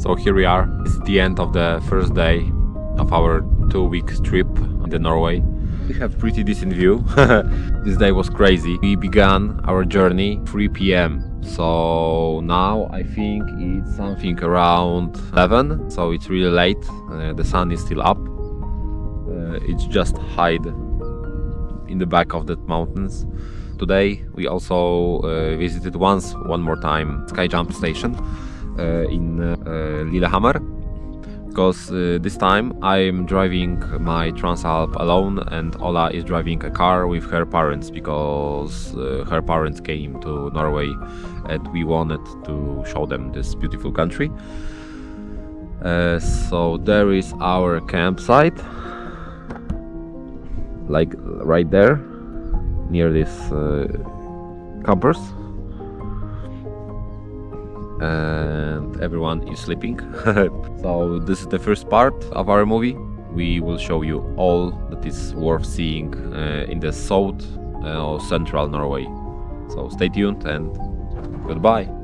So here we are. It's the end of the first day of our two week trip in the Norway. We have pretty decent view. this day was crazy. We began our journey 3 p.m. So now I think it's something around 11. So it's really late. Uh, the sun is still up. Uh, it's just hide in the back of the mountains. Today we also uh, visited once, one more time, Sky Jump Station in uh, Lillehammer. Because uh, this time I'm driving my Transalp alone and Ola is driving a car with her parents because uh, her parents came to Norway and we wanted to show them this beautiful country. Uh, so there is our campsite. Like right there near this uh, campers and everyone is sleeping. So this is the first part of our movie. We will show you all that is worth seeing uh, in the south uh, or central norway. So stay tuned and goodbye